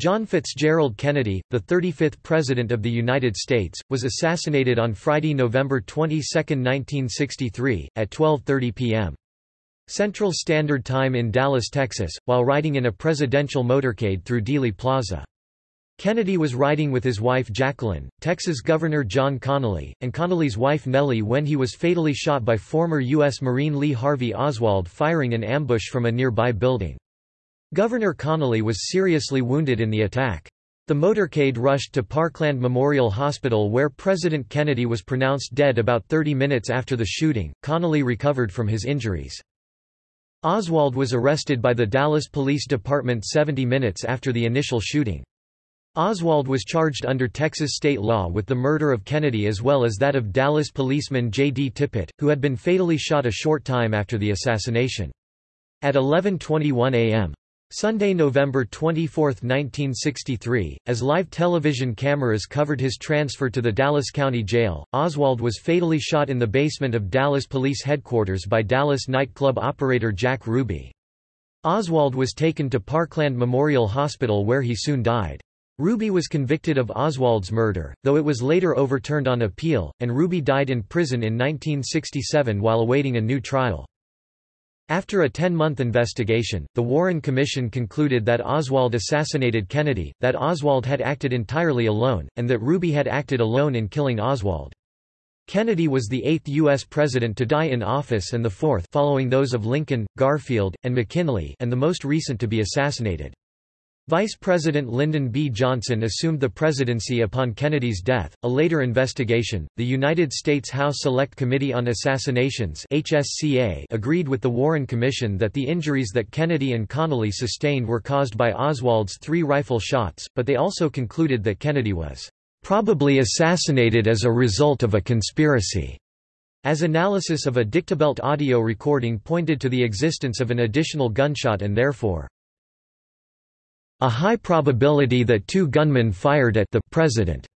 John Fitzgerald Kennedy, the 35th President of the United States, was assassinated on Friday, November 22, 1963, at 12.30 p.m. Central Standard Time in Dallas, Texas, while riding in a presidential motorcade through Dealey Plaza. Kennedy was riding with his wife Jacqueline, Texas Governor John Connally, and Connally's wife Nellie when he was fatally shot by former U.S. Marine Lee Harvey Oswald firing an ambush from a nearby building. Governor Connally was seriously wounded in the attack. The motorcade rushed to Parkland Memorial Hospital where President Kennedy was pronounced dead about 30 minutes after the shooting. Connally recovered from his injuries. Oswald was arrested by the Dallas Police Department 70 minutes after the initial shooting. Oswald was charged under Texas state law with the murder of Kennedy as well as that of Dallas policeman J. D. Tippit, who had been fatally shot a short time after the assassination. At 11.21 a.m. Sunday, November 24, 1963, as live television cameras covered his transfer to the Dallas County Jail, Oswald was fatally shot in the basement of Dallas Police Headquarters by Dallas nightclub operator Jack Ruby. Oswald was taken to Parkland Memorial Hospital where he soon died. Ruby was convicted of Oswald's murder, though it was later overturned on appeal, and Ruby died in prison in 1967 while awaiting a new trial. After a 10-month investigation, the Warren Commission concluded that Oswald assassinated Kennedy, that Oswald had acted entirely alone, and that Ruby had acted alone in killing Oswald. Kennedy was the eighth U.S. president to die in office and the fourth following those of Lincoln, Garfield, and McKinley and the most recent to be assassinated. Vice President Lyndon B. Johnson assumed the presidency upon Kennedy's death. A later investigation, the United States House Select Committee on Assassinations (HSCA) agreed with the Warren Commission that the injuries that Kennedy and Connally sustained were caused by Oswald's three rifle shots, but they also concluded that Kennedy was probably assassinated as a result of a conspiracy. As analysis of a dictabelt audio recording pointed to the existence of an additional gunshot and therefore a high probability that two gunmen fired at the president.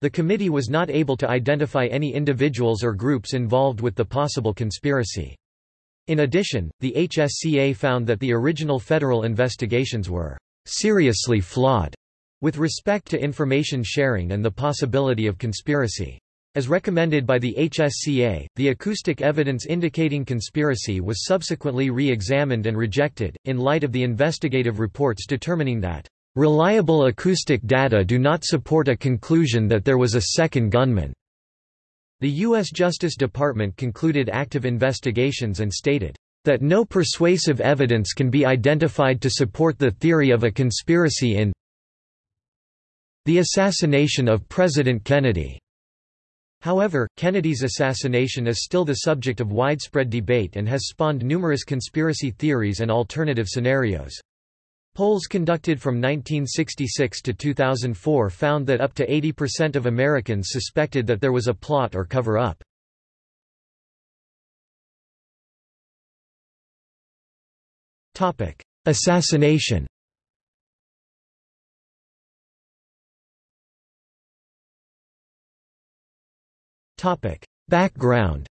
The committee was not able to identify any individuals or groups involved with the possible conspiracy. In addition, the HSCA found that the original federal investigations were seriously flawed with respect to information sharing and the possibility of conspiracy. As recommended by the HSCA, the acoustic evidence indicating conspiracy was subsequently re-examined and rejected, in light of the investigative reports determining that, "...reliable acoustic data do not support a conclusion that there was a second gunman." The U.S. Justice Department concluded active investigations and stated, "...that no persuasive evidence can be identified to support the theory of a conspiracy in the assassination of President Kennedy." However, Kennedy's assassination is still the subject of widespread debate and has spawned numerous conspiracy theories and alternative scenarios. Polls conducted from 1966 to 2004 found that up to 80% of Americans suspected that there was a plot or cover-up. Assassination Background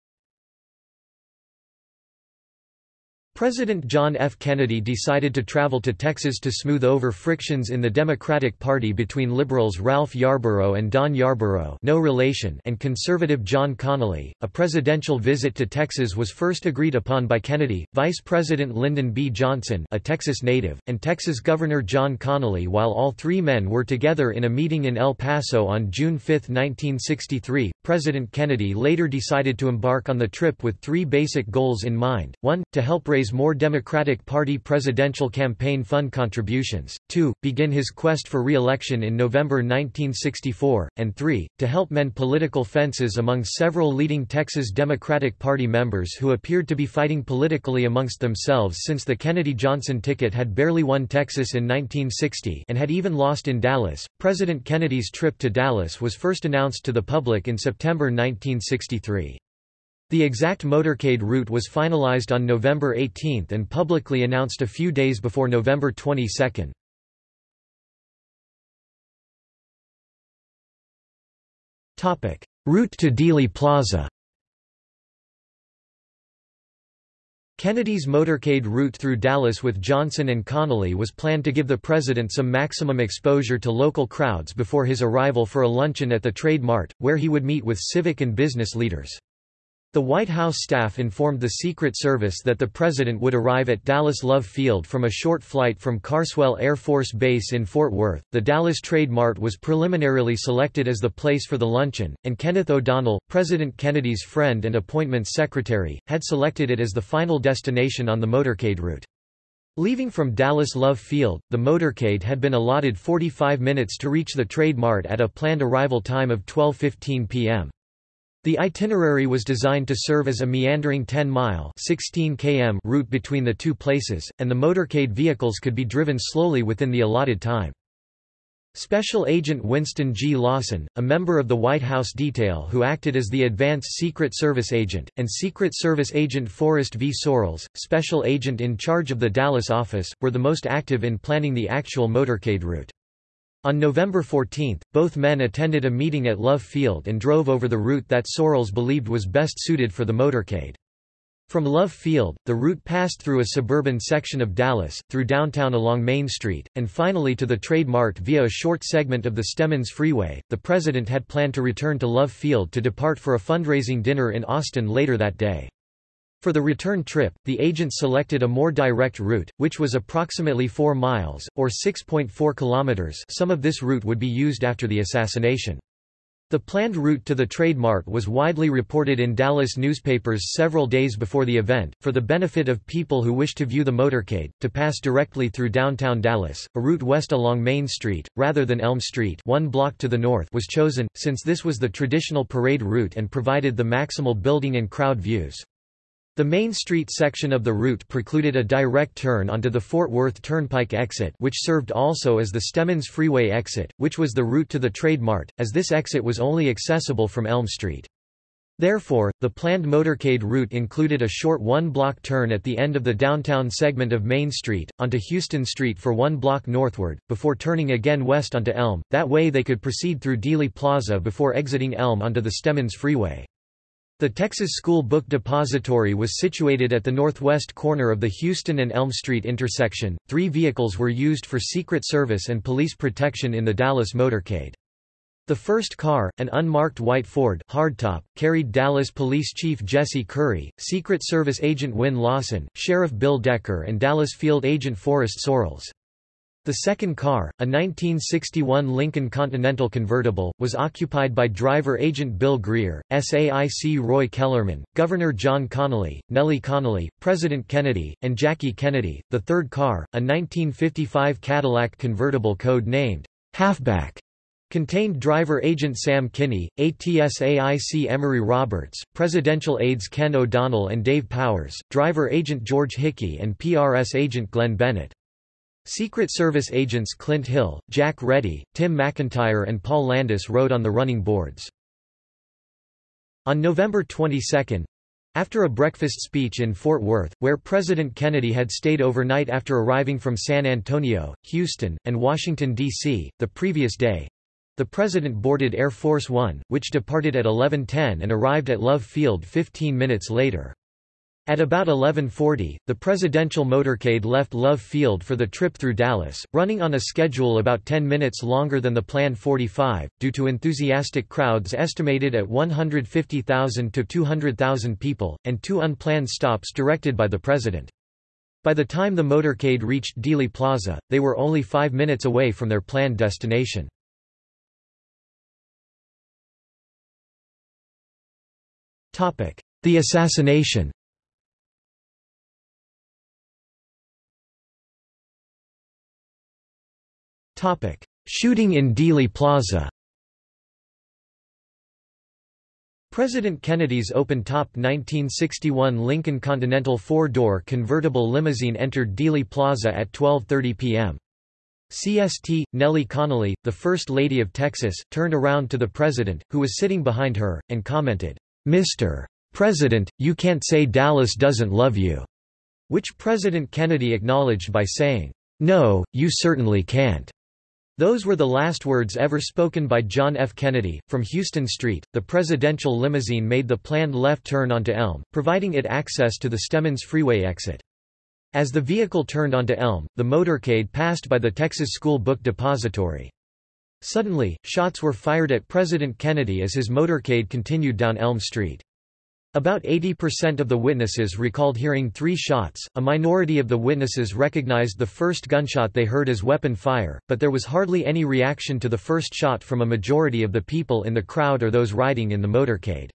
President John F. Kennedy decided to travel to Texas to smooth over frictions in the Democratic Party between liberals Ralph Yarborough and Don Yarborough no relation and conservative John Connally. A presidential visit to Texas was first agreed upon by Kennedy, Vice President Lyndon B. Johnson a Texas native, and Texas Governor John Connally while all three men were together in a meeting in El Paso on June 5, 1963. President Kennedy later decided to embark on the trip with three basic goals in mind, one, to help raise more Democratic Party presidential campaign fund contributions, 2. begin his quest for re-election in November 1964, and 3. to help mend political fences among several leading Texas Democratic Party members who appeared to be fighting politically amongst themselves since the Kennedy-Johnson ticket had barely won Texas in 1960 and had even lost in Dallas. President Kennedy's trip to Dallas was first announced to the public in September 1963. The exact motorcade route was finalized on November 18 and publicly announced a few days before November 22. Topic: Route to Dealey Plaza. Kennedy's motorcade route through Dallas with Johnson and Connally was planned to give the president some maximum exposure to local crowds before his arrival for a luncheon at the Trade Mart, where he would meet with civic and business leaders. The White House staff informed the Secret Service that the president would arrive at Dallas Love Field from a short flight from Carswell Air Force Base in Fort Worth. The Dallas Trade Mart was preliminarily selected as the place for the luncheon, and Kenneth O'Donnell, President Kennedy's friend and appointments secretary, had selected it as the final destination on the motorcade route. Leaving from Dallas Love Field, the motorcade had been allotted 45 minutes to reach the Trade Mart at a planned arrival time of 12.15 p.m. The itinerary was designed to serve as a meandering 10-mile km route between the two places, and the motorcade vehicles could be driven slowly within the allotted time. Special Agent Winston G. Lawson, a member of the White House detail who acted as the advance Secret Service agent, and Secret Service Agent Forrest V. Sorrells, special agent in charge of the Dallas office, were the most active in planning the actual motorcade route. On November 14, both men attended a meeting at Love Field and drove over the route that Sorrells believed was best suited for the motorcade. From Love Field, the route passed through a suburban section of Dallas, through downtown along Main Street, and finally to the Trade Mart via a short segment of the Stemmons Freeway. The president had planned to return to Love Field to depart for a fundraising dinner in Austin later that day. For the return trip, the agent selected a more direct route, which was approximately 4 miles, or 6.4 kilometers some of this route would be used after the assassination. The planned route to the Trade Mart was widely reported in Dallas newspapers several days before the event, for the benefit of people who wished to view the motorcade, to pass directly through downtown Dallas. A route west along Main Street, rather than Elm Street one block to the north was chosen, since this was the traditional parade route and provided the maximal building and crowd views. The Main Street section of the route precluded a direct turn onto the Fort Worth Turnpike exit which served also as the Stemmons Freeway exit, which was the route to the Trade Mart, as this exit was only accessible from Elm Street. Therefore, the planned motorcade route included a short one-block turn at the end of the downtown segment of Main Street, onto Houston Street for one block northward, before turning again west onto Elm, that way they could proceed through Dealey Plaza before exiting Elm onto the Stemmons Freeway. The Texas School Book Depository was situated at the northwest corner of the Houston and Elm Street intersection. Three vehicles were used for Secret Service and police protection in the Dallas motorcade. The first car, an unmarked white Ford hardtop, carried Dallas Police Chief Jesse Curry, Secret Service Agent Win Lawson, Sheriff Bill Decker and Dallas Field Agent Forrest Sorrells. The second car, a 1961 Lincoln Continental convertible, was occupied by driver agent Bill Greer, SAIC Roy Kellerman, Governor John Connally, Nellie Connally, President Kennedy, and Jackie Kennedy. The third car, a 1955 Cadillac convertible code named Halfback, contained driver agent Sam Kinney, ATSAIC Emory Roberts, presidential aides Ken O'Donnell and Dave Powers, driver agent George Hickey and PRS agent Glenn Bennett. Secret Service agents Clint Hill, Jack Ready, Tim McIntyre and Paul Landis rode on the running boards. On November 22, after a breakfast speech in Fort Worth, where President Kennedy had stayed overnight after arriving from San Antonio, Houston, and Washington, D.C., the previous day, the president boarded Air Force One, which departed at 11.10 and arrived at Love Field 15 minutes later. At about 1140, the presidential motorcade left Love Field for the trip through Dallas, running on a schedule about 10 minutes longer than the planned 45, due to enthusiastic crowds estimated at 150,000 to 200,000 people, and two unplanned stops directed by the president. By the time the motorcade reached Dealey Plaza, they were only five minutes away from their planned destination. The assassination Shooting in Dealey Plaza. President Kennedy's open-top 1961 Lincoln Continental four-door convertible limousine entered Dealey Plaza at 12:30 p.m. CST, Nellie Connally, the First Lady of Texas, turned around to the president, who was sitting behind her, and commented, Mr. President, you can't say Dallas doesn't love you, which President Kennedy acknowledged by saying, No, you certainly can't. Those were the last words ever spoken by John F. Kennedy. From Houston Street, the presidential limousine made the planned left turn onto Elm, providing it access to the Stemmons Freeway exit. As the vehicle turned onto Elm, the motorcade passed by the Texas School Book Depository. Suddenly, shots were fired at President Kennedy as his motorcade continued down Elm Street. About 80% of the witnesses recalled hearing three shots, a minority of the witnesses recognized the first gunshot they heard as weapon fire, but there was hardly any reaction to the first shot from a majority of the people in the crowd or those riding in the motorcade.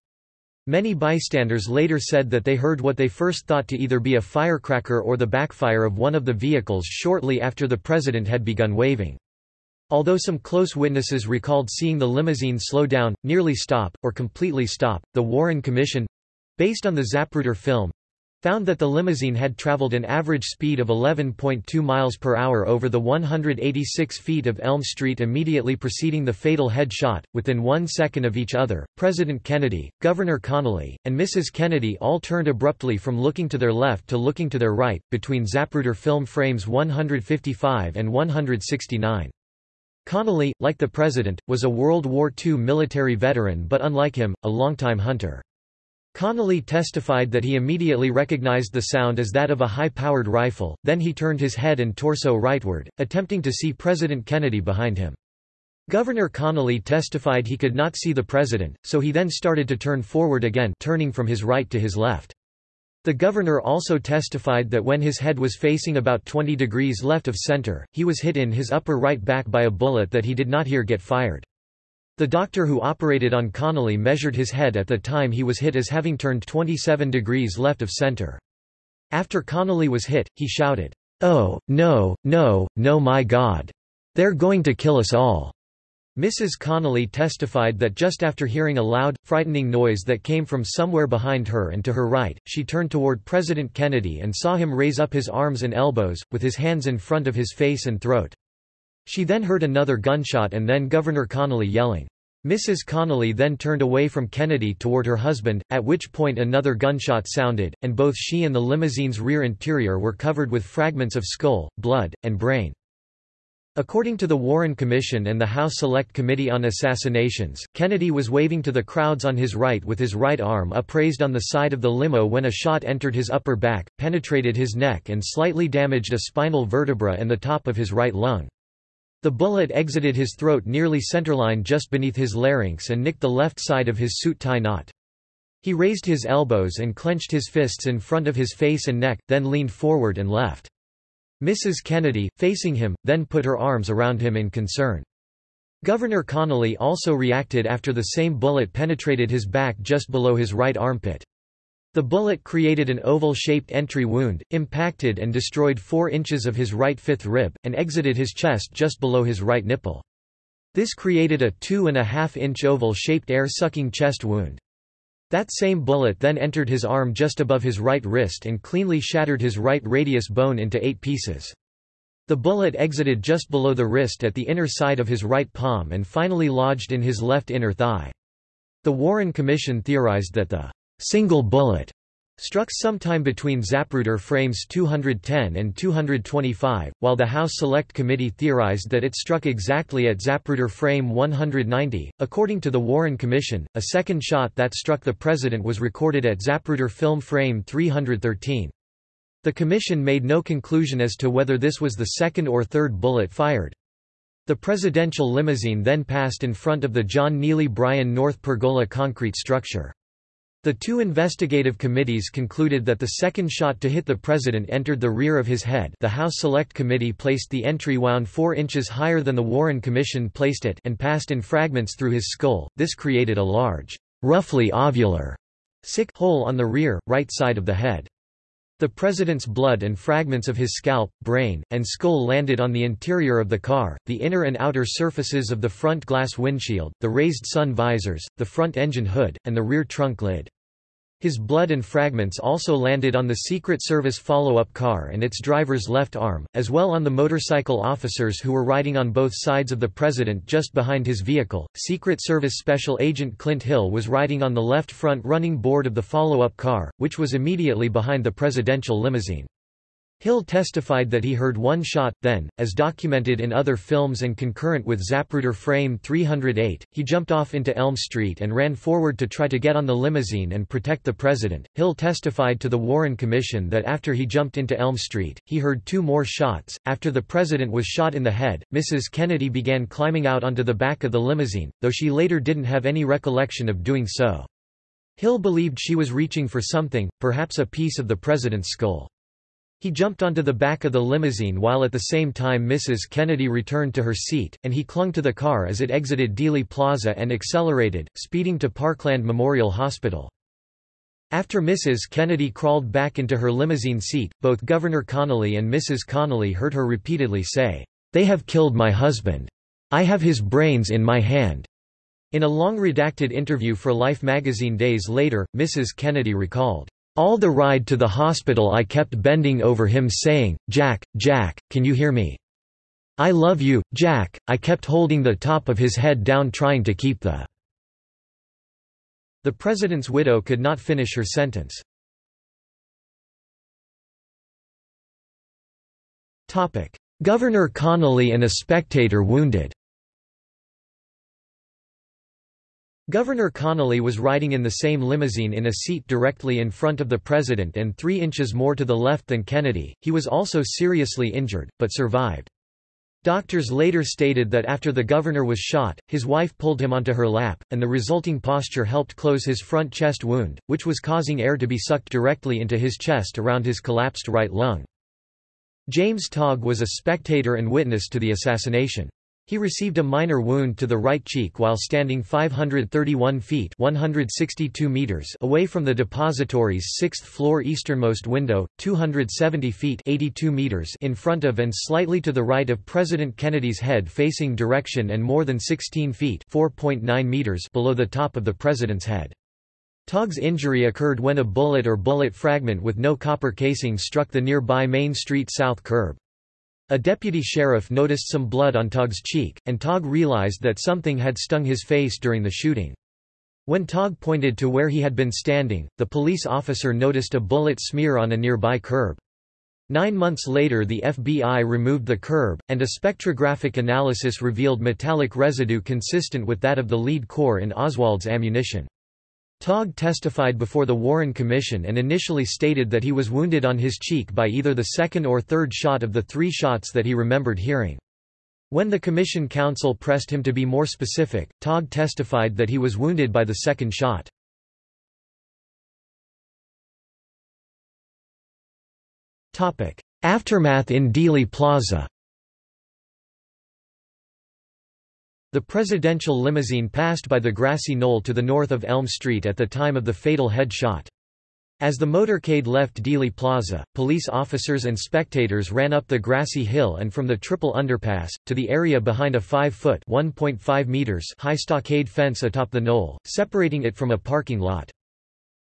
Many bystanders later said that they heard what they first thought to either be a firecracker or the backfire of one of the vehicles shortly after the president had begun waving. Although some close witnesses recalled seeing the limousine slow down, nearly stop, or completely stop, the Warren Commission based on the Zapruder film, found that the limousine had traveled an average speed of 11.2 miles per hour over the 186 feet of Elm Street immediately preceding the fatal headshot, within one second of each other. President Kennedy, Governor Connally, and Mrs. Kennedy all turned abruptly from looking to their left to looking to their right, between Zapruder film frames 155 and 169. Connally, like the president, was a World War II military veteran but unlike him, a longtime hunter. Connally testified that he immediately recognized the sound as that of a high-powered rifle, then he turned his head and torso rightward, attempting to see President Kennedy behind him. Governor Connally testified he could not see the president, so he then started to turn forward again turning from his right to his left. The governor also testified that when his head was facing about 20 degrees left of center, he was hit in his upper right back by a bullet that he did not hear get fired. The doctor who operated on Connally measured his head at the time he was hit as having turned 27 degrees left of center. After Connally was hit, he shouted, Oh, no, no, no my God! They're going to kill us all! Mrs. Connally testified that just after hearing a loud, frightening noise that came from somewhere behind her and to her right, she turned toward President Kennedy and saw him raise up his arms and elbows, with his hands in front of his face and throat. She then heard another gunshot and then Governor Connally yelling. Mrs. Connally then turned away from Kennedy toward her husband, at which point another gunshot sounded, and both she and the limousine's rear interior were covered with fragments of skull, blood, and brain. According to the Warren Commission and the House Select Committee on Assassinations, Kennedy was waving to the crowds on his right with his right arm upraised on the side of the limo when a shot entered his upper back, penetrated his neck and slightly damaged a spinal vertebra and the top of his right lung. The bullet exited his throat nearly centerline just beneath his larynx and nicked the left side of his suit tie knot. He raised his elbows and clenched his fists in front of his face and neck, then leaned forward and left. Mrs. Kennedy, facing him, then put her arms around him in concern. Governor Connally also reacted after the same bullet penetrated his back just below his right armpit. The bullet created an oval-shaped entry wound, impacted and destroyed 4 inches of his right fifth rib, and exited his chest just below his right nipple. This created a 2.5-inch oval-shaped air-sucking chest wound. That same bullet then entered his arm just above his right wrist and cleanly shattered his right radius bone into eight pieces. The bullet exited just below the wrist at the inner side of his right palm and finally lodged in his left inner thigh. The Warren Commission theorized that the single bullet struck sometime between Zapruder frames 210 and 225, while the House Select Committee theorized that it struck exactly at Zapruder frame 190. According to the Warren Commission, a second shot that struck the president was recorded at Zapruder film frame 313. The commission made no conclusion as to whether this was the second or third bullet fired. The presidential limousine then passed in front of the John Neely Bryan North Pergola concrete structure. The two investigative committees concluded that the second shot to hit the president entered the rear of his head the House Select Committee placed the entry wound 4 inches higher than the Warren Commission placed it and passed in fragments through his skull, this created a large, roughly ovular, sick hole on the rear, right side of the head. The president's blood and fragments of his scalp, brain, and skull landed on the interior of the car, the inner and outer surfaces of the front glass windshield, the raised sun visors, the front engine hood, and the rear trunk lid. His blood and fragments also landed on the Secret Service follow-up car and its driver's left arm, as well on the motorcycle officers who were riding on both sides of the president just behind his vehicle. Secret Service Special Agent Clint Hill was riding on the left front running board of the follow-up car, which was immediately behind the presidential limousine. Hill testified that he heard one shot, then, as documented in other films and concurrent with Zapruder frame 308, he jumped off into Elm Street and ran forward to try to get on the limousine and protect the president. Hill testified to the Warren Commission that after he jumped into Elm Street, he heard two more shots. After the president was shot in the head, Mrs. Kennedy began climbing out onto the back of the limousine, though she later didn't have any recollection of doing so. Hill believed she was reaching for something, perhaps a piece of the president's skull. He jumped onto the back of the limousine while at the same time Mrs. Kennedy returned to her seat, and he clung to the car as it exited Dealey Plaza and accelerated, speeding to Parkland Memorial Hospital. After Mrs. Kennedy crawled back into her limousine seat, both Governor Connally and Mrs. Connally heard her repeatedly say, "'They have killed my husband. I have his brains in my hand.'" In a long redacted interview for Life magazine days later, Mrs. Kennedy recalled, all the ride to the hospital I kept bending over him saying, Jack, Jack, can you hear me? I love you, Jack. I kept holding the top of his head down trying to keep the The president's widow could not finish her sentence. Governor Connally and a spectator wounded Governor Connally was riding in the same limousine in a seat directly in front of the president and three inches more to the left than Kennedy. He was also seriously injured, but survived. Doctors later stated that after the governor was shot, his wife pulled him onto her lap, and the resulting posture helped close his front chest wound, which was causing air to be sucked directly into his chest around his collapsed right lung. James Tague was a spectator and witness to the assassination. He received a minor wound to the right cheek while standing 531 feet 162 meters away from the depository's sixth-floor easternmost window, 270 feet 82 meters in front of and slightly to the right of President Kennedy's head facing direction and more than 16 feet 4.9 meters below the top of the president's head. Tague's injury occurred when a bullet or bullet fragment with no copper casing struck the nearby Main Street South curb. A deputy sheriff noticed some blood on Tague's cheek, and Tague realized that something had stung his face during the shooting. When Tague pointed to where he had been standing, the police officer noticed a bullet smear on a nearby curb. Nine months later the FBI removed the curb, and a spectrographic analysis revealed metallic residue consistent with that of the lead core in Oswald's ammunition. Tague testified before the Warren Commission and initially stated that he was wounded on his cheek by either the second or third shot of the three shots that he remembered hearing. When the Commission counsel pressed him to be more specific, Tague testified that he was wounded by the second shot. Aftermath in Dealey Plaza The presidential limousine passed by the grassy knoll to the north of Elm Street at the time of the fatal head shot. As the motorcade left Dealey Plaza, police officers and spectators ran up the grassy hill and from the triple underpass, to the area behind a 5-foot meters high stockade fence atop the knoll, separating it from a parking lot.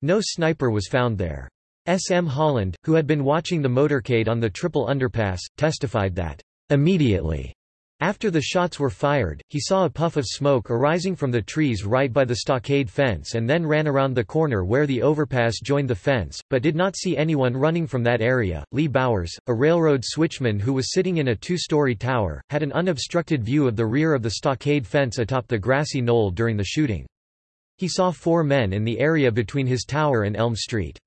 No sniper was found there. S. M. Holland, who had been watching the motorcade on the triple underpass, testified that, "...immediately," After the shots were fired, he saw a puff of smoke arising from the trees right by the stockade fence and then ran around the corner where the overpass joined the fence, but did not see anyone running from that area. Lee Bowers, a railroad switchman who was sitting in a two-story tower, had an unobstructed view of the rear of the stockade fence atop the grassy knoll during the shooting. He saw four men in the area between his tower and Elm Street.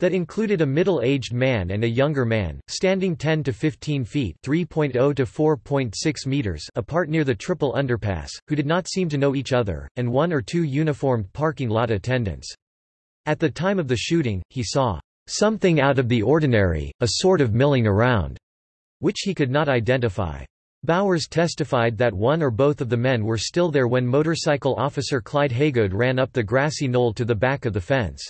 That included a middle-aged man and a younger man, standing 10 to 15 feet (3.0 to 4.6 meters) apart near the triple underpass, who did not seem to know each other, and one or two uniformed parking lot attendants. At the time of the shooting, he saw something out of the ordinary, a sort of milling around, which he could not identify. Bowers testified that one or both of the men were still there when motorcycle officer Clyde Haygood ran up the grassy knoll to the back of the fence.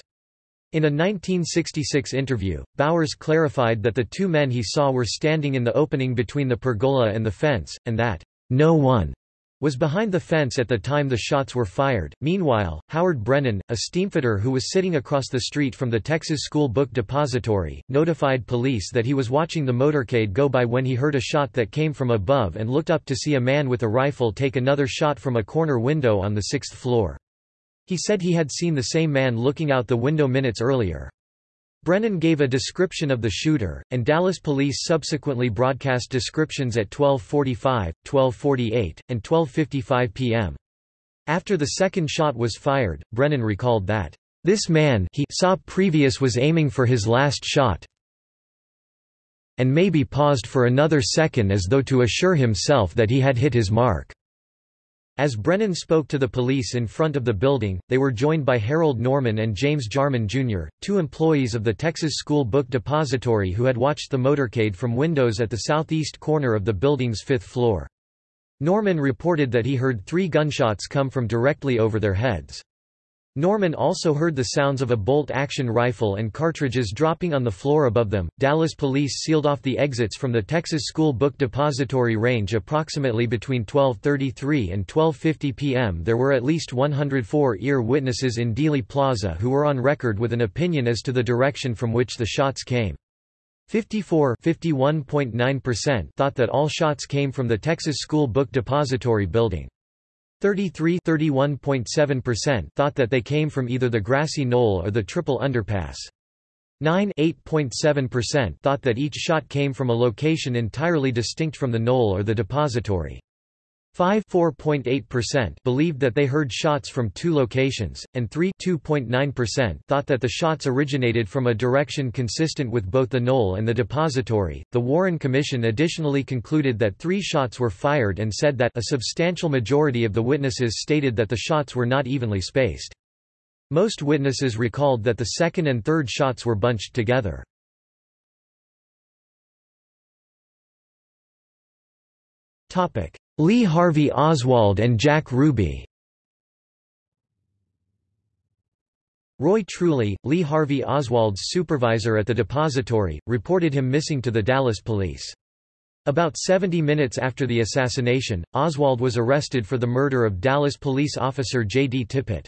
In a 1966 interview, Bowers clarified that the two men he saw were standing in the opening between the pergola and the fence, and that, "...no one." was behind the fence at the time the shots were fired. Meanwhile, Howard Brennan, a steamfitter who was sitting across the street from the Texas School Book Depository, notified police that he was watching the motorcade go by when he heard a shot that came from above and looked up to see a man with a rifle take another shot from a corner window on the sixth floor. He said he had seen the same man looking out the window minutes earlier. Brennan gave a description of the shooter, and Dallas police subsequently broadcast descriptions at 12.45, 12.48, and 12.55 p.m. After the second shot was fired, Brennan recalled that, "...this man he saw previous was aiming for his last shot and maybe paused for another second as though to assure himself that he had hit his mark." As Brennan spoke to the police in front of the building, they were joined by Harold Norman and James Jarman Jr., two employees of the Texas School Book Depository who had watched the motorcade from windows at the southeast corner of the building's fifth floor. Norman reported that he heard three gunshots come from directly over their heads. Norman also heard the sounds of a bolt-action rifle and cartridges dropping on the floor above them. Dallas police sealed off the exits from the Texas School Book Depository range approximately between 12:33 and 12:50 p.m. There were at least 104 ear witnesses in Dealey Plaza who were on record with an opinion as to the direction from which the shots came. 54 thought that all shots came from the Texas School Book Depository building. 33 thought that they came from either the grassy knoll or the triple underpass. 9 thought that each shot came from a location entirely distinct from the knoll or the depository. 5 believed that they heard shots from two locations, and 3 thought that the shots originated from a direction consistent with both the knoll and the depository. The Warren Commission additionally concluded that three shots were fired and said that a substantial majority of the witnesses stated that the shots were not evenly spaced. Most witnesses recalled that the second and third shots were bunched together. Topic: Lee Harvey Oswald and Jack Ruby Roy Truly, Lee Harvey Oswald's supervisor at the depository, reported him missing to the Dallas police. About 70 minutes after the assassination, Oswald was arrested for the murder of Dallas police officer J.D. Tippit.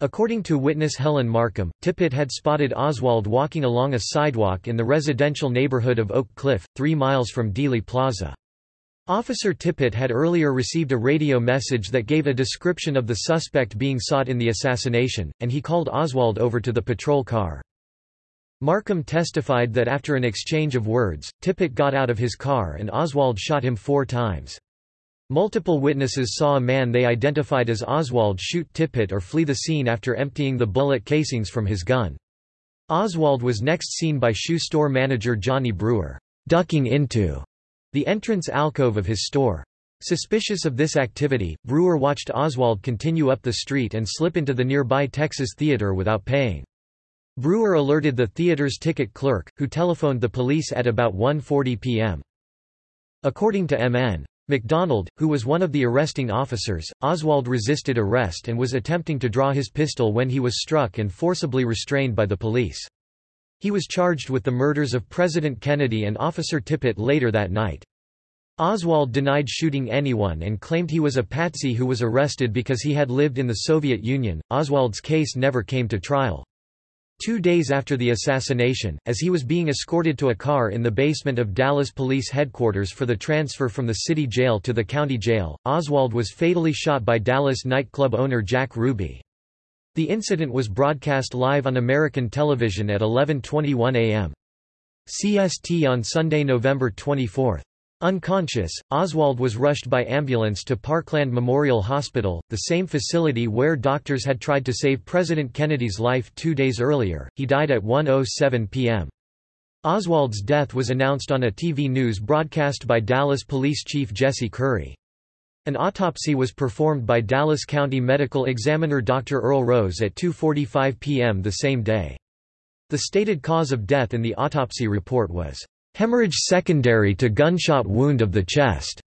According to witness Helen Markham, Tippit had spotted Oswald walking along a sidewalk in the residential neighborhood of Oak Cliff, three miles from Dealey Plaza. Officer Tippit had earlier received a radio message that gave a description of the suspect being sought in the assassination, and he called Oswald over to the patrol car. Markham testified that after an exchange of words, Tippit got out of his car and Oswald shot him four times. Multiple witnesses saw a man they identified as Oswald shoot Tippit or flee the scene after emptying the bullet casings from his gun. Oswald was next seen by shoe store manager Johnny Brewer, ducking into the entrance alcove of his store. Suspicious of this activity, Brewer watched Oswald continue up the street and slip into the nearby Texas Theater without paying. Brewer alerted the theater's ticket clerk, who telephoned the police at about 1.40 p.m. According to M.N. McDonald, who was one of the arresting officers, Oswald resisted arrest and was attempting to draw his pistol when he was struck and forcibly restrained by the police. He was charged with the murders of President Kennedy and Officer Tippit later that night. Oswald denied shooting anyone and claimed he was a patsy who was arrested because he had lived in the Soviet Union. Oswald's case never came to trial. Two days after the assassination, as he was being escorted to a car in the basement of Dallas Police Headquarters for the transfer from the city jail to the county jail, Oswald was fatally shot by Dallas nightclub owner Jack Ruby. The incident was broadcast live on American television at 11.21 am. CST on Sunday, November 24. Unconscious, Oswald was rushed by ambulance to Parkland Memorial Hospital, the same facility where doctors had tried to save President Kennedy's life two days earlier. He died at 1.07 p.m. Oswald's death was announced on a TV news broadcast by Dallas Police Chief Jesse Curry. An autopsy was performed by Dallas County Medical Examiner Dr. Earl Rose at 2.45 p.m. the same day. The stated cause of death in the autopsy report was, "...hemorrhage secondary to gunshot wound of the chest."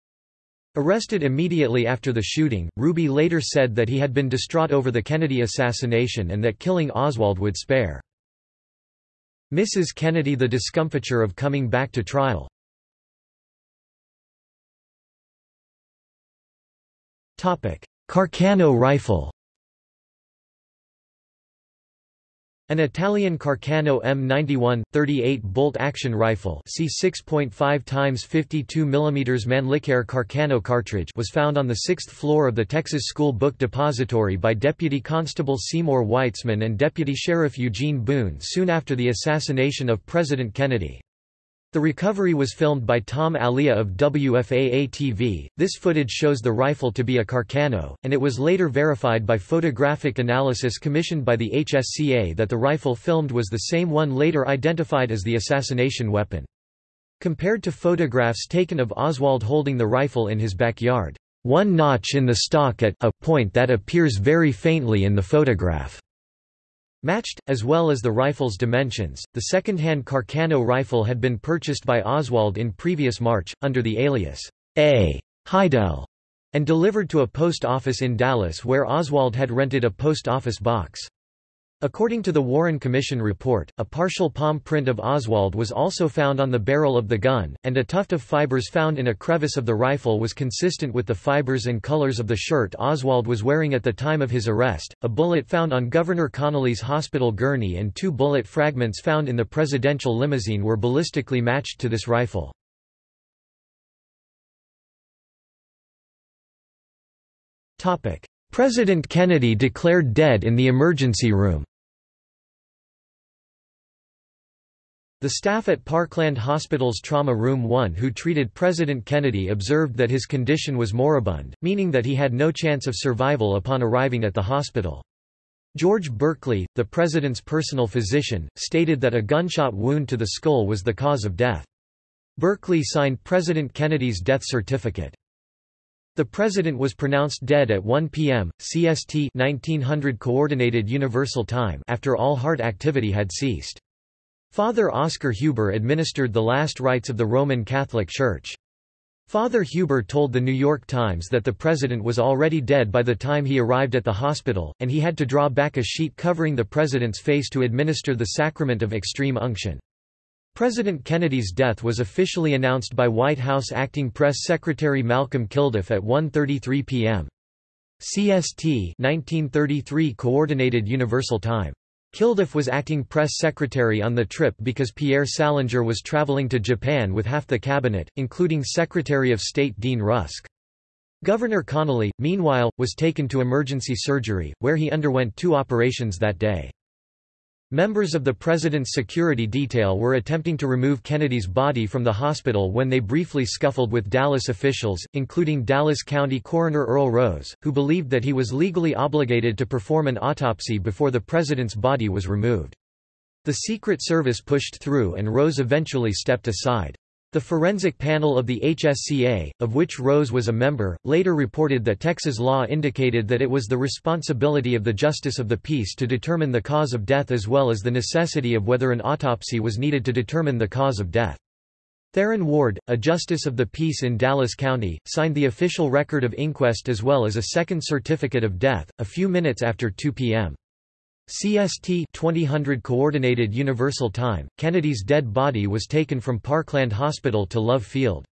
Arrested immediately after the shooting, Ruby later said that he had been distraught over the Kennedy assassination and that killing Oswald would spare Mrs. Kennedy the discomfiture of coming back to trial. Carcano rifle An Italian Carcano M91 38-bolt action rifle, C 6.5 times 52 mm Mannlicher Carcano cartridge, was found on the sixth floor of the Texas School Book Depository by Deputy Constable Seymour Weitzman and Deputy Sheriff Eugene Boone soon after the assassination of President Kennedy. The recovery was filmed by Tom Alyea of WFAA-TV. This footage shows the rifle to be a Carcano, and it was later verified by photographic analysis commissioned by the HSCA that the rifle filmed was the same one later identified as the assassination weapon. Compared to photographs taken of Oswald holding the rifle in his backyard, one notch in the stock at a point that appears very faintly in the photograph Matched, as well as the rifle's dimensions, the second-hand Carcano rifle had been purchased by Oswald in previous March, under the alias A. Hidell, and delivered to a post office in Dallas where Oswald had rented a post office box. According to the Warren Commission report, a partial palm print of Oswald was also found on the barrel of the gun, and a tuft of fibers found in a crevice of the rifle was consistent with the fibers and colors of the shirt Oswald was wearing at the time of his arrest. A bullet found on Governor Connally's hospital gurney and two bullet fragments found in the presidential limousine were ballistically matched to this rifle. President Kennedy declared dead in the emergency room. The staff at Parkland Hospital's Trauma Room 1 who treated President Kennedy observed that his condition was moribund, meaning that he had no chance of survival upon arriving at the hospital. George Burkley, the president's personal physician, stated that a gunshot wound to the skull was the cause of death. Burkley signed President Kennedy's death certificate. The president was pronounced dead at 1 p.m. CST 1900 Coordinated Universal Time after all heart activity had ceased. Father Oscar Huber administered the last rites of the Roman Catholic Church. Father Huber told the New York Times that the president was already dead by the time he arrived at the hospital, and he had to draw back a sheet covering the president's face to administer the sacrament of extreme unction. President Kennedy's death was officially announced by White House Acting Press Secretary Malcolm Kilduff at 1.33 p.m. CST 1933 Coordinated Universal Time. Kilduff was acting press secretary on the trip because Pierre Salinger was traveling to Japan with half the cabinet, including Secretary of State Dean Rusk. Governor Connally, meanwhile, was taken to emergency surgery, where he underwent two operations that day. Members of the president's security detail were attempting to remove Kennedy's body from the hospital when they briefly scuffled with Dallas officials, including Dallas County Coroner Earl Rose, who believed that he was legally obligated to perform an autopsy before the president's body was removed. The Secret Service pushed through and Rose eventually stepped aside. The forensic panel of the HSCA, of which Rose was a member, later reported that Texas law indicated that it was the responsibility of the Justice of the Peace to determine the cause of death as well as the necessity of whether an autopsy was needed to determine the cause of death. Theron Ward, a justice of the peace in Dallas County, signed the official record of inquest as well as a second certificate of death, a few minutes after 2 p.m. CST 2000 Coordinated Universal Time, Kennedy's dead body was taken from Parkland Hospital to Love Field.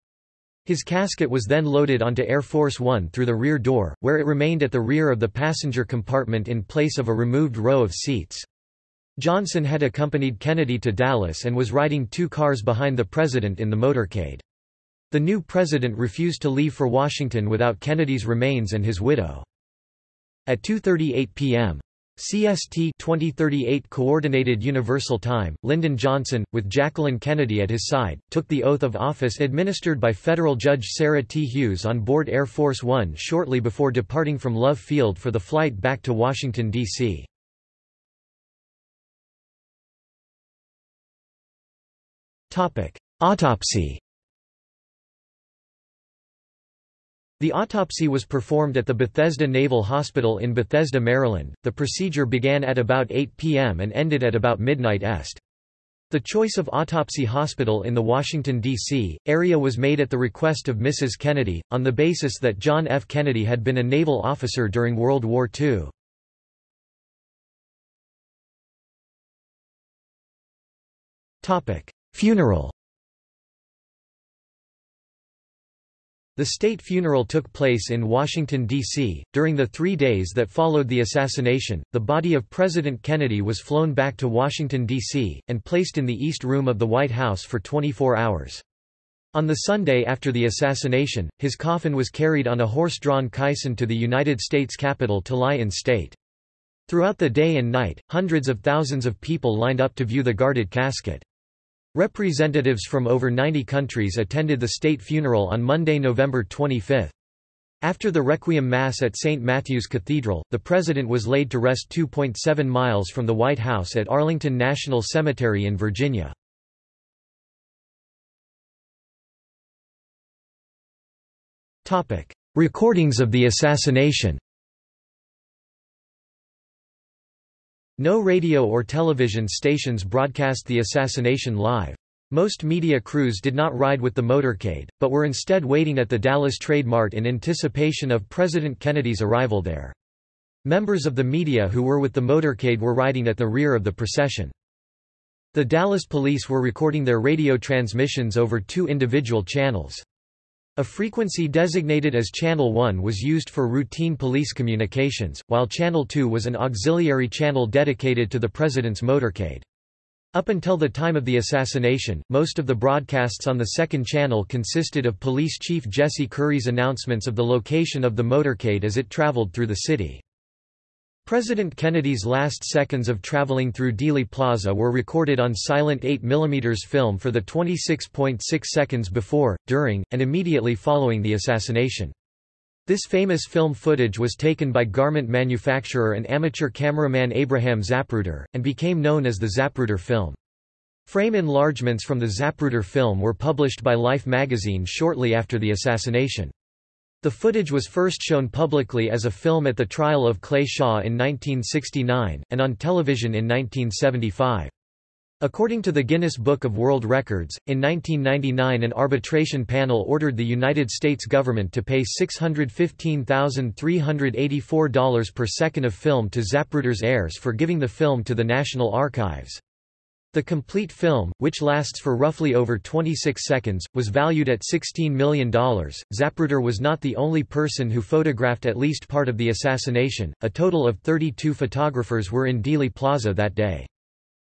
His casket was then loaded onto Air Force One through the rear door, where it remained at the rear of the passenger compartment in place of a removed row of seats. Johnson had accompanied Kennedy to Dallas and was riding two cars behind the president in the motorcade. The new president refused to leave for Washington without Kennedy's remains and his widow. At 2.38 p.m. CST 2038 Coordinated Universal Time, Lyndon Johnson, with Jacqueline Kennedy at his side, took the oath of office administered by federal judge Sarah T. Hughes on board Air Force One shortly before departing from Love Field for the flight back to Washington, D.C. Autopsy The autopsy was performed at the Bethesda Naval Hospital in Bethesda, Maryland. The procedure began at about 8 p.m. and ended at about midnight est. The choice of autopsy hospital in the Washington, D.C., area was made at the request of Mrs. Kennedy, on the basis that John F. Kennedy had been a naval officer during World War II. Funeral The state funeral took place in Washington, D.C. During the three days that followed the assassination, the body of President Kennedy was flown back to Washington, D.C., and placed in the East Room of the White House for 24 hours. On the Sunday after the assassination, his coffin was carried on a horse-drawn caisson to the United States Capitol to lie in state. Throughout the day and night, hundreds of thousands of people lined up to view the guarded casket. Representatives from over 90 countries attended the state funeral on Monday, November 25. After the Requiem Mass at St. Matthew's Cathedral, the president was laid to rest 2.7 miles from the White House at Arlington National Cemetery in Virginia. Recordings of the assassination No radio or television stations broadcast the assassination live. Most media crews did not ride with the motorcade, but were instead waiting at the Dallas Trade Mart in anticipation of President Kennedy's arrival there. Members of the media who were with the motorcade were riding at the rear of the procession. The Dallas police were recording their radio transmissions over two individual channels. A frequency designated as Channel 1 was used for routine police communications, while Channel 2 was an auxiliary channel dedicated to the president's motorcade. Up until the time of the assassination, most of the broadcasts on the second channel consisted of Police Chief Jesse Curry's announcements of the location of the motorcade as it traveled through the city. President Kennedy's last seconds of traveling through Dealey Plaza were recorded on silent 8mm film for the 26.6 seconds before, during, and immediately following the assassination. This famous film footage was taken by garment manufacturer and amateur cameraman Abraham Zapruder, and became known as the Zapruder film. Frame enlargements from the Zapruder film were published by Life magazine shortly after the assassination. The footage was first shown publicly as a film at the trial of Clay Shaw in 1969, and on television in 1975. According to the Guinness Book of World Records, in 1999 an arbitration panel ordered the United States government to pay $615,384 per second of film to Zapruder's heirs for giving the film to the National Archives. The complete film, which lasts for roughly over 26 seconds, was valued at $16 million. Zapruder was not the only person who photographed at least part of the assassination, a total of 32 photographers were in Dealey Plaza that day.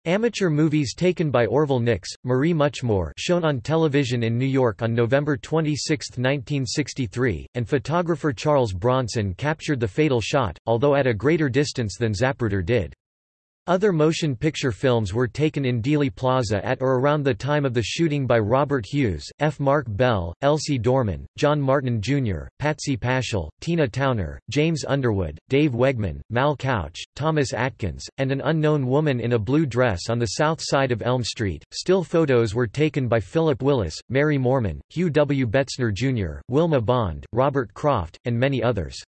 Amateur movies taken by Orville Nix, Marie Muchmore shown on television in New York on November 26, 1963, and photographer Charles Bronson captured the fatal shot, although at a greater distance than Zapruder did. Other motion picture films were taken in Dealey Plaza at or around the time of the shooting by Robert Hughes, F. Mark Bell, Elsie Dorman, John Martin Jr., Patsy Paschal, Tina Towner, James Underwood, Dave Wiegman, Mal Couch, Thomas Atkins, and an unknown woman in a blue dress on the south side of Elm Street. Still photos were taken by Philip Willis, Mary Moorman, Hugh W. Betzner Jr., Wilma Bond, Robert Croft, and many others.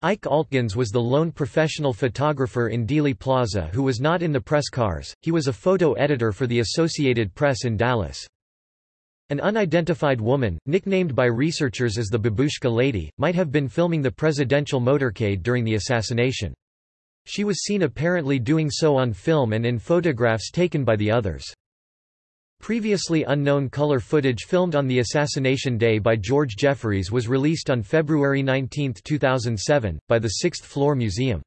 Ike Altgens was the lone professional photographer in Dealey Plaza who was not in the press cars, he was a photo editor for the Associated Press in Dallas. An unidentified woman, nicknamed by researchers as the Babushka Lady, might have been filming the presidential motorcade during the assassination. She was seen apparently doing so on film and in photographs taken by the others. Previously unknown color footage filmed on the assassination day by George Jefferies was released on February 19, 2007, by the Sixth Floor Museum.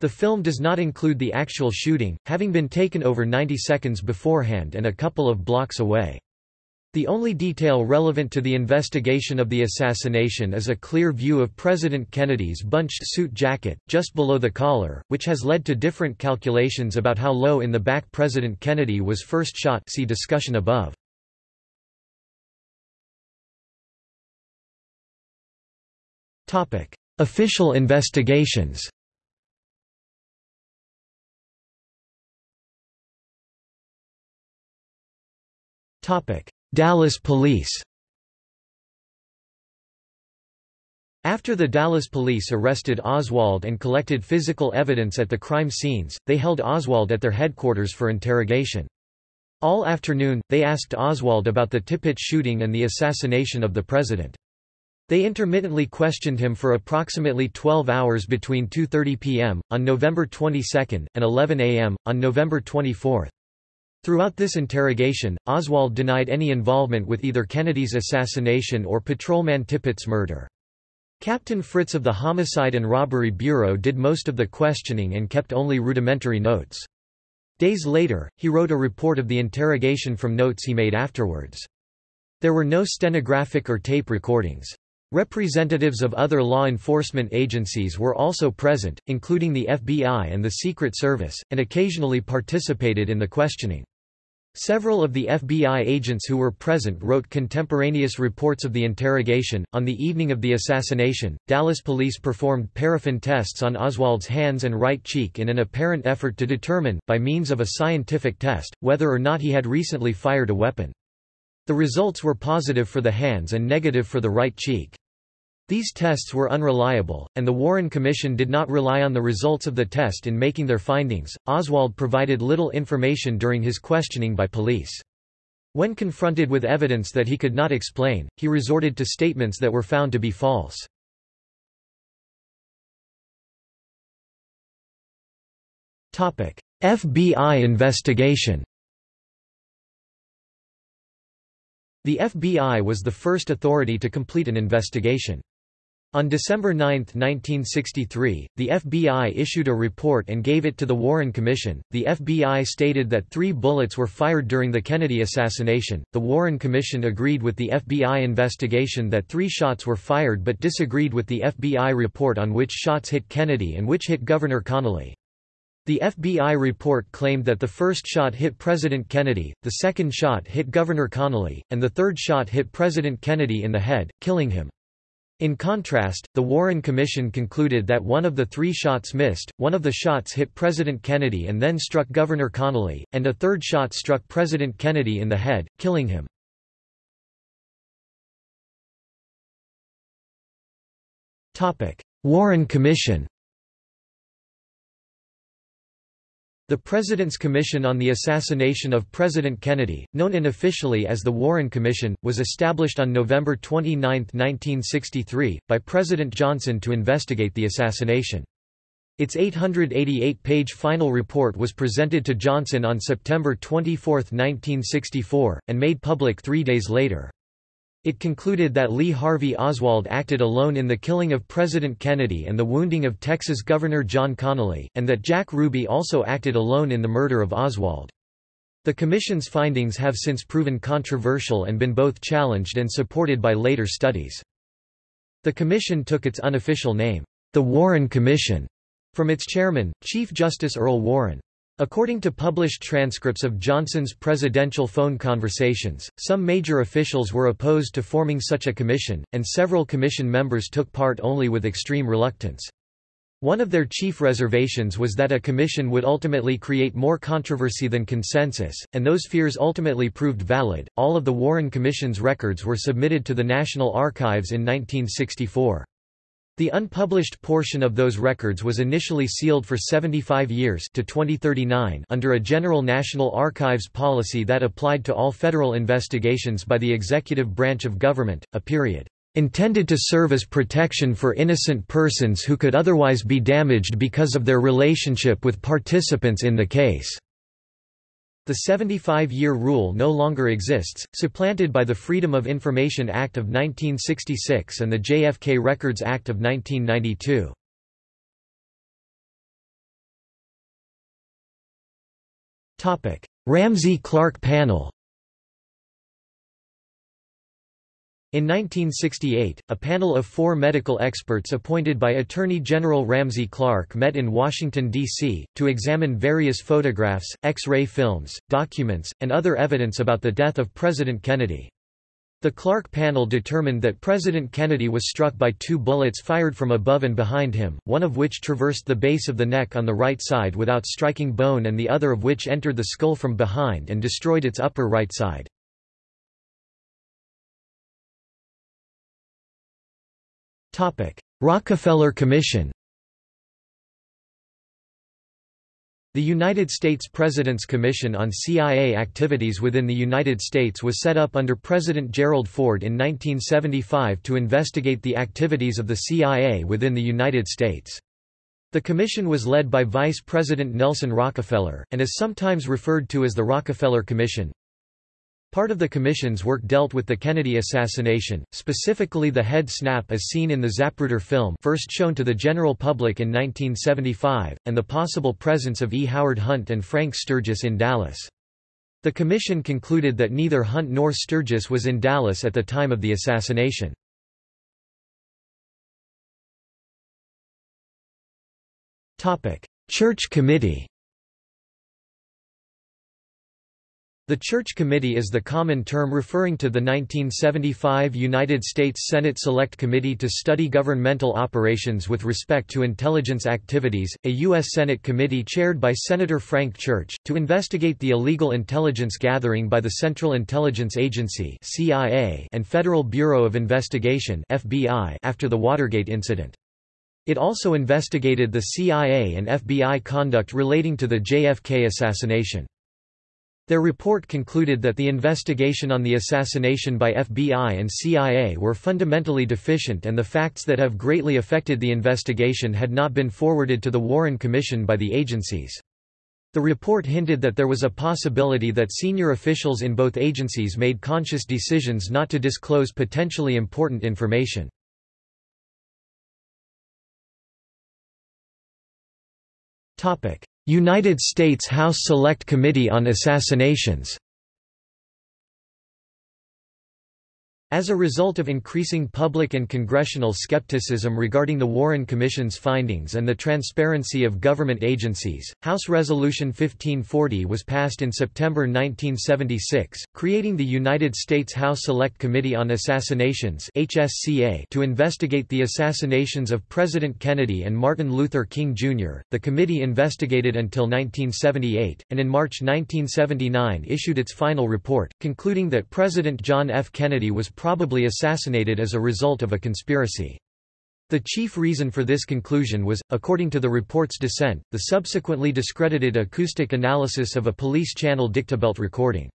The film does not include the actual shooting, having been taken over 90 seconds beforehand and a couple of blocks away. The only detail relevant to the investigation of the assassination is a clear view of President Kennedy's bunched suit jacket, just below the collar, which has led to different calculations about how low in the back President Kennedy was first shot see discussion above. Official investigations Topic: Dallas Police After the Dallas police arrested Oswald and collected physical evidence at the crime scenes, they held Oswald at their headquarters for interrogation. All afternoon, they asked Oswald about the Tippit shooting and the assassination of the president. They intermittently questioned him for approximately 12 hours between 2.30 p.m., on November 22, and 11 a.m., on November 24. Throughout this interrogation, Oswald denied any involvement with either Kennedy's assassination or patrolman Tippit's murder. Captain Fritz of the Homicide and Robbery Bureau did most of the questioning and kept only rudimentary notes. Days later, he wrote a report of the interrogation from notes he made afterwards. There were no stenographic or tape recordings. Representatives of other law enforcement agencies were also present, including the FBI and the Secret Service, and occasionally participated in the questioning. Several of the FBI agents who were present wrote contemporaneous reports of the interrogation. On the evening of the assassination, Dallas police performed paraffin tests on Oswald's hands and right cheek in an apparent effort to determine, by means of a scientific test, whether or not he had recently fired a weapon. The results were positive for the hands and negative for the right cheek. These tests were unreliable, and the Warren Commission did not rely on the results of the test in making their findings. Oswald provided little information during his questioning by police. When confronted with evidence that he could not explain, he resorted to statements that were found to be false. Topic: FBI investigation The FBI was the first authority to complete an investigation. On December 9, 1963, the FBI issued a report and gave it to the Warren Commission. The FBI stated that three bullets were fired during the Kennedy assassination. The Warren Commission agreed with the FBI investigation that three shots were fired but disagreed with the FBI report on which shots hit Kennedy and which hit Governor Connally. The FBI report claimed that the first shot hit President Kennedy, the second shot hit Governor Connally, and the third shot hit President Kennedy in the head, killing him. In contrast, the Warren Commission concluded that one of the three shots missed, one of the shots hit President Kennedy and then struck Governor Connally, and a third shot struck President Kennedy in the head, killing him. Warren Commission The President's Commission on the Assassination of President Kennedy, known unofficially as the Warren Commission, was established on November 29, 1963, by President Johnson to investigate the assassination. Its 888-page final report was presented to Johnson on September 24, 1964, and made public three days later. It concluded that Lee Harvey Oswald acted alone in the killing of President Kennedy and the wounding of Texas Governor John Connally, and that Jack Ruby also acted alone in the murder of Oswald. The Commission's findings have since proven controversial and been both challenged and supported by later studies. The Commission took its unofficial name, the Warren Commission, from its chairman, Chief Justice Earl Warren. According to published transcripts of Johnson's presidential phone conversations, some major officials were opposed to forming such a commission, and several commission members took part only with extreme reluctance. One of their chief reservations was that a commission would ultimately create more controversy than consensus, and those fears ultimately proved valid. All of the Warren Commission's records were submitted to the National Archives in 1964. The unpublished portion of those records was initially sealed for 75 years to 2039 under a general National Archives policy that applied to all federal investigations by the executive branch of government, a period intended to serve as protection for innocent persons who could otherwise be damaged because of their relationship with participants in the case. The 75-year rule no longer exists, supplanted by the Freedom of Information Act of 1966 and the JFK Records Act of 1992. Ramsey Clark Panel In 1968, a panel of four medical experts appointed by Attorney General Ramsey Clark met in Washington, D.C., to examine various photographs, X-ray films, documents, and other evidence about the death of President Kennedy. The Clark panel determined that President Kennedy was struck by two bullets fired from above and behind him, one of which traversed the base of the neck on the right side without striking bone and the other of which entered the skull from behind and destroyed its upper right side. Rockefeller Commission The United States President's Commission on CIA Activities within the United States was set up under President Gerald Ford in 1975 to investigate the activities of the CIA within the United States. The commission was led by Vice President Nelson Rockefeller, and is sometimes referred to as the Rockefeller Commission. Part of the commission's work dealt with the Kennedy assassination, specifically the head snap as seen in the Zapruder film first shown to the general public in 1975, and the possible presence of E. Howard Hunt and Frank Sturgis in Dallas. The commission concluded that neither Hunt nor Sturgis was in Dallas at the time of the assassination. Church Committee The Church Committee is the common term referring to the 1975 United States Senate Select Committee to study governmental operations with respect to intelligence activities, a U.S. Senate committee chaired by Senator Frank Church, to investigate the illegal intelligence gathering by the Central Intelligence Agency and Federal Bureau of Investigation after the Watergate incident. It also investigated the CIA and FBI conduct relating to the JFK assassination. Their report concluded that the investigation on the assassination by FBI and CIA were fundamentally deficient and the facts that have greatly affected the investigation had not been forwarded to the Warren Commission by the agencies. The report hinted that there was a possibility that senior officials in both agencies made conscious decisions not to disclose potentially important information. United States House Select Committee on Assassinations As a result of increasing public and congressional skepticism regarding the Warren Commission's findings and the transparency of government agencies, House Resolution 1540 was passed in September 1976, creating the United States House Select Committee on Assassinations to investigate the assassinations of President Kennedy and Martin Luther King, Jr. The committee investigated until 1978, and in March 1979 issued its final report, concluding that President John F. Kennedy was probably assassinated as a result of a conspiracy. The chief reason for this conclusion was, according to the report's dissent, the subsequently discredited acoustic analysis of a police channel dictabelt recording.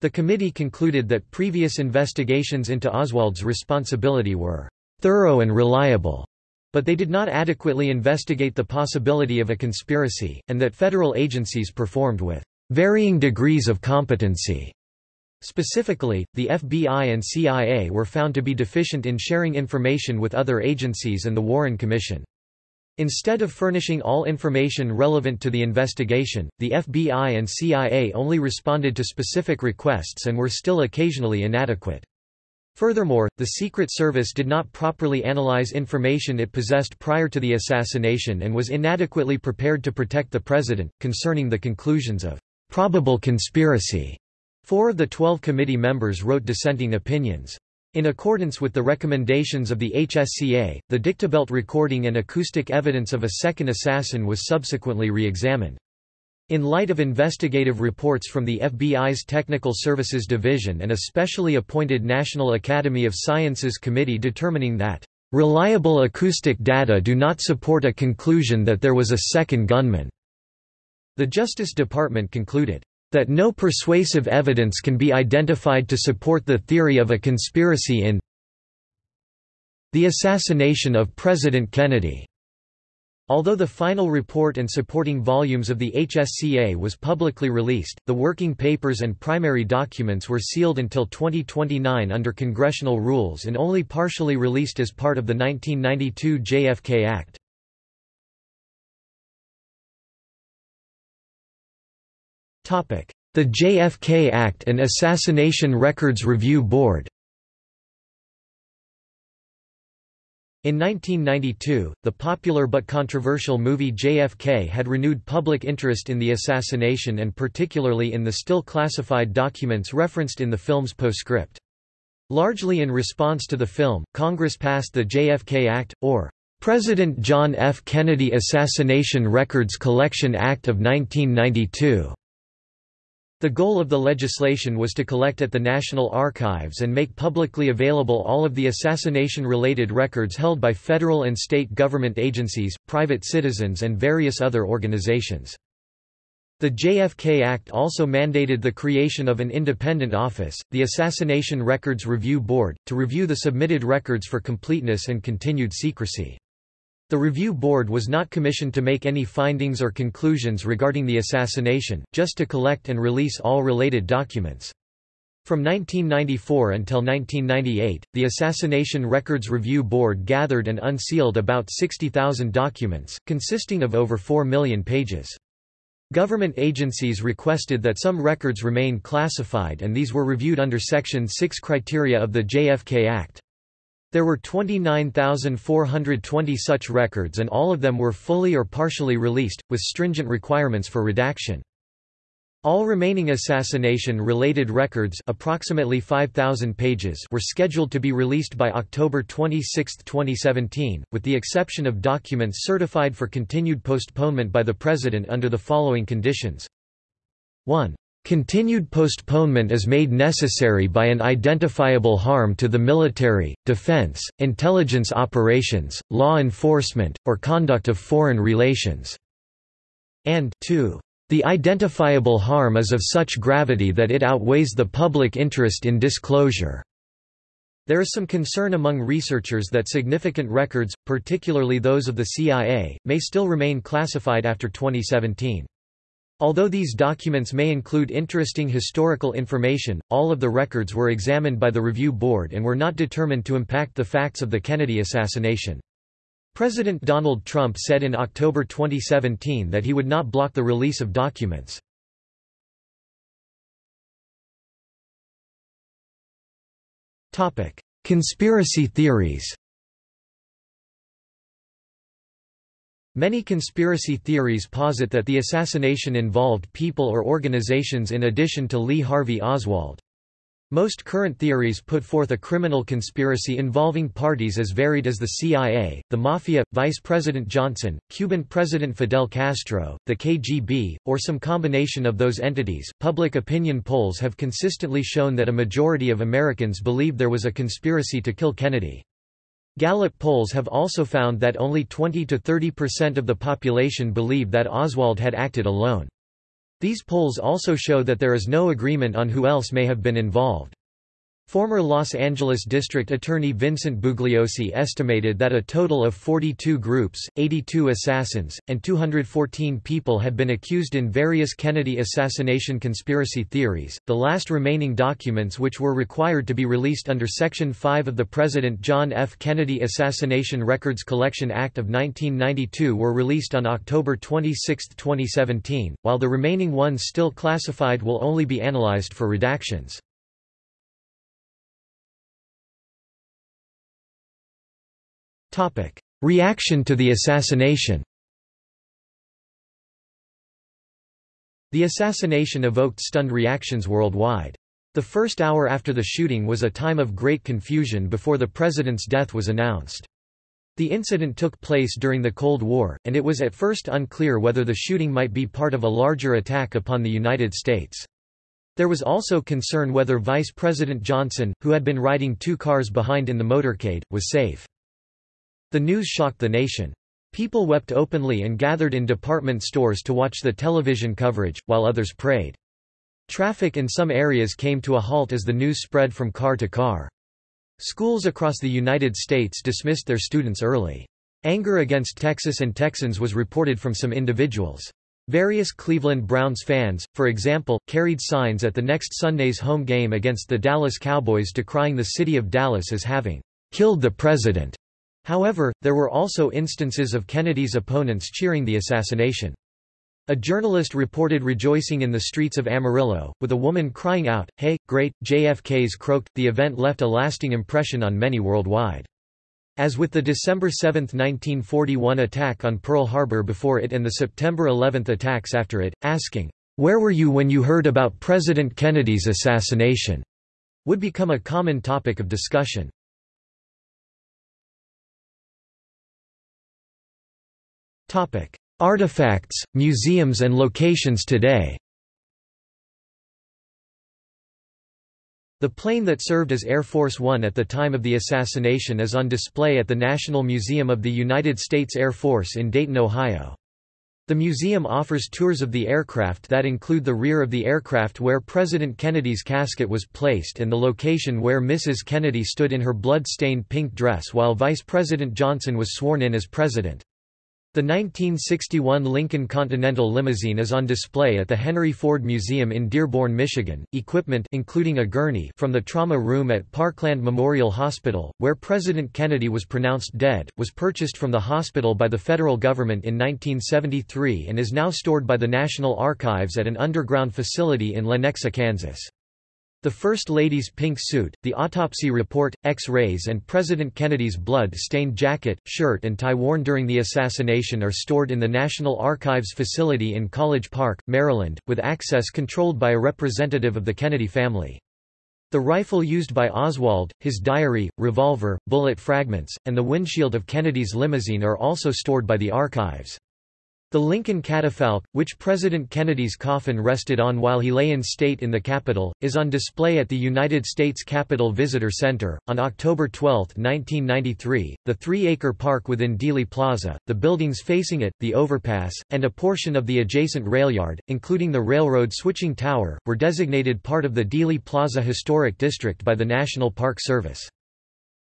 The committee concluded that previous investigations into Oswald's responsibility were thorough and reliable, but they did not adequately investigate the possibility of a conspiracy, and that federal agencies performed with varying degrees of competency. Specifically, the FBI and CIA were found to be deficient in sharing information with other agencies and the Warren Commission. Instead of furnishing all information relevant to the investigation, the FBI and CIA only responded to specific requests and were still occasionally inadequate. Furthermore, the Secret Service did not properly analyze information it possessed prior to the assassination and was inadequately prepared to protect the president, concerning the conclusions of probable conspiracy Four of the twelve committee members wrote dissenting opinions. In accordance with the recommendations of the HSCA, the dictabelt recording and acoustic evidence of a second assassin was subsequently re-examined. In light of investigative reports from the FBI's Technical Services Division and a specially appointed National Academy of Sciences committee determining that, "...reliable acoustic data do not support a conclusion that there was a second gunman," the Justice Department concluded, that no persuasive evidence can be identified to support the theory of a conspiracy in the assassination of President Kennedy. Although the final report and supporting volumes of the HSCA was publicly released, the working papers and primary documents were sealed until 2029 under congressional rules and only partially released as part of the 1992 JFK Act. The JFK Act and Assassination Records Review Board In 1992, the popular but controversial movie JFK had renewed public interest in the assassination and particularly in the still classified documents referenced in the film's postscript. Largely in response to the film, Congress passed the JFK Act, or President John F. Kennedy Assassination Records Collection Act of 1992. The goal of the legislation was to collect at the National Archives and make publicly available all of the assassination-related records held by federal and state government agencies, private citizens and various other organizations. The JFK Act also mandated the creation of an independent office, the Assassination Records Review Board, to review the submitted records for completeness and continued secrecy. The review board was not commissioned to make any findings or conclusions regarding the assassination, just to collect and release all related documents. From 1994 until 1998, the Assassination Records Review Board gathered and unsealed about 60,000 documents, consisting of over 4 million pages. Government agencies requested that some records remain classified and these were reviewed under Section 6 criteria of the JFK Act. There were 29,420 such records and all of them were fully or partially released, with stringent requirements for redaction. All remaining assassination-related records approximately 5,000 pages were scheduled to be released by October 26, 2017, with the exception of documents certified for continued postponement by the President under the following conditions. 1. Continued postponement is made necessary by an identifiable harm to the military, defense, intelligence operations, law enforcement, or conduct of foreign relations." and 2. The identifiable harm is of such gravity that it outweighs the public interest in disclosure. There is some concern among researchers that significant records, particularly those of the CIA, may still remain classified after 2017. Although these documents may include interesting historical information, all of the records were examined by the Review Board and were not determined to impact the facts of the Kennedy assassination. President Donald Trump said in October 2017 that he would not block the release of documents. Conspiracy theories Many conspiracy theories posit that the assassination involved people or organizations in addition to Lee Harvey Oswald. Most current theories put forth a criminal conspiracy involving parties as varied as the CIA, the Mafia, Vice President Johnson, Cuban President Fidel Castro, the KGB, or some combination of those entities. Public opinion polls have consistently shown that a majority of Americans believe there was a conspiracy to kill Kennedy. Gallup polls have also found that only 20 to 30% of the population believe that Oswald had acted alone. These polls also show that there is no agreement on who else may have been involved. Former Los Angeles District Attorney Vincent Bugliosi estimated that a total of 42 groups, 82 assassins, and 214 people had been accused in various Kennedy assassination conspiracy theories. The last remaining documents which were required to be released under Section 5 of the President John F. Kennedy Assassination Records Collection Act of 1992 were released on October 26, 2017, while the remaining ones still classified will only be analyzed for redactions. Reaction to the assassination The assassination evoked stunned reactions worldwide. The first hour after the shooting was a time of great confusion before the president's death was announced. The incident took place during the Cold War, and it was at first unclear whether the shooting might be part of a larger attack upon the United States. There was also concern whether Vice President Johnson, who had been riding two cars behind in the motorcade, was safe. The news shocked the nation. People wept openly and gathered in department stores to watch the television coverage, while others prayed. Traffic in some areas came to a halt as the news spread from car to car. Schools across the United States dismissed their students early. Anger against Texas and Texans was reported from some individuals. Various Cleveland Browns fans, for example, carried signs at the next Sunday's home game against the Dallas Cowboys decrying the city of Dallas as having killed the president. However, there were also instances of Kennedy's opponents cheering the assassination. A journalist reported rejoicing in the streets of Amarillo, with a woman crying out, Hey, great, JFK's croaked. The event left a lasting impression on many worldwide. As with the December 7, 1941 attack on Pearl Harbor before it and the September 11 attacks after it, asking, Where were you when you heard about President Kennedy's assassination? would become a common topic of discussion. Artifacts, museums and locations today The plane that served as Air Force One at the time of the assassination is on display at the National Museum of the United States Air Force in Dayton, Ohio. The museum offers tours of the aircraft that include the rear of the aircraft where President Kennedy's casket was placed and the location where Mrs. Kennedy stood in her blood-stained pink dress while Vice President Johnson was sworn in as president. The 1961 Lincoln Continental limousine is on display at the Henry Ford Museum in Dearborn, Michigan. Equipment including a gurney from the trauma room at Parkland Memorial Hospital, where President Kennedy was pronounced dead, was purchased from the hospital by the federal government in 1973 and is now stored by the National Archives at an underground facility in Lenexa, Kansas. The First Lady's pink suit, the autopsy report, X-rays and President Kennedy's blood-stained jacket, shirt and tie worn during the assassination are stored in the National Archives facility in College Park, Maryland, with access controlled by a representative of the Kennedy family. The rifle used by Oswald, his diary, revolver, bullet fragments, and the windshield of Kennedy's limousine are also stored by the archives. The Lincoln catafalque, which President Kennedy's coffin rested on while he lay in state in the Capitol, is on display at the United States Capitol Visitor Center. On October 12, 1993, the three acre park within Dealey Plaza, the buildings facing it, the overpass, and a portion of the adjacent rail yard, including the railroad switching tower, were designated part of the Dealey Plaza Historic District by the National Park Service.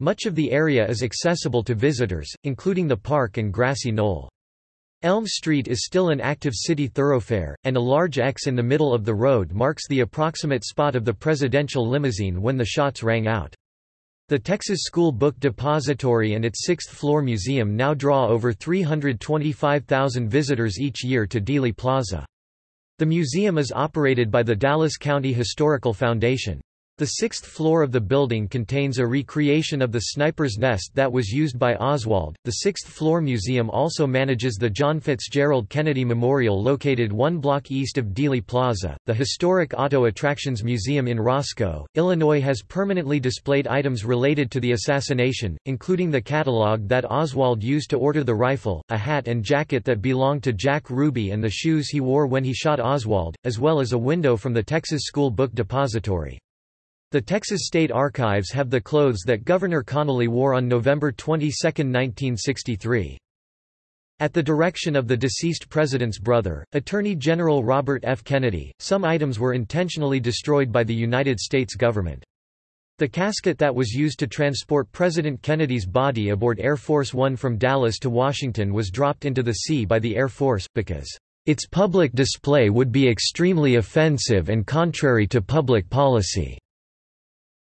Much of the area is accessible to visitors, including the park and grassy knoll. Elm Street is still an active city thoroughfare, and a large X in the middle of the road marks the approximate spot of the presidential limousine when the shots rang out. The Texas School Book Depository and its sixth-floor museum now draw over 325,000 visitors each year to Dealey Plaza. The museum is operated by the Dallas County Historical Foundation. The sixth floor of the building contains a recreation of the sniper's nest that was used by Oswald. The sixth floor museum also manages the John Fitzgerald Kennedy Memorial located one block east of Dealey Plaza. The historic Auto Attractions Museum in Roscoe, Illinois has permanently displayed items related to the assassination, including the catalog that Oswald used to order the rifle, a hat and jacket that belonged to Jack Ruby, and the shoes he wore when he shot Oswald, as well as a window from the Texas School Book Depository. The Texas State Archives have the clothes that Governor Connally wore on November 22, 1963. At the direction of the deceased president's brother, Attorney General Robert F. Kennedy, some items were intentionally destroyed by the United States government. The casket that was used to transport President Kennedy's body aboard Air Force One from Dallas to Washington was dropped into the sea by the Air Force, because, "...its public display would be extremely offensive and contrary to public policy."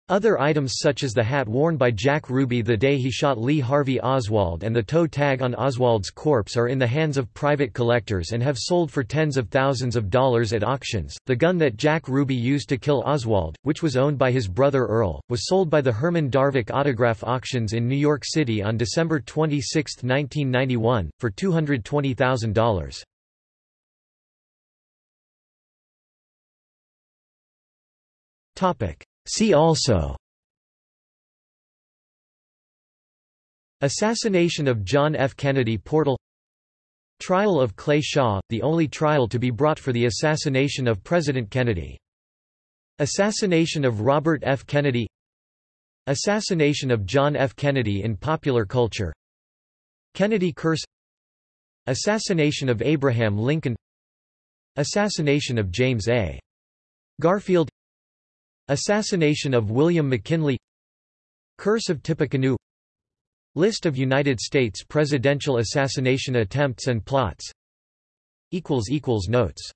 Other items such as the hat worn by Jack Ruby the day he shot Lee Harvey Oswald and the toe tag on Oswald's corpse are in the hands of private collectors and have sold for tens of thousands of dollars at auctions. The gun that Jack Ruby used to kill Oswald, which was owned by his brother Earl, was sold by the Herman Darvick Autograph Auctions in New York City on December 26, 1991, for $220,000. Topic See also Assassination of John F. Kennedy Portal Trial of Clay Shaw, the only trial to be brought for the assassination of President Kennedy. Assassination of Robert F. Kennedy Assassination of John F. Kennedy in popular culture Kennedy curse Assassination of Abraham Lincoln Assassination of James A. Garfield Assassination of William McKinley. Curse of Tippecanoe. List of United States presidential assassination attempts and plots. Notes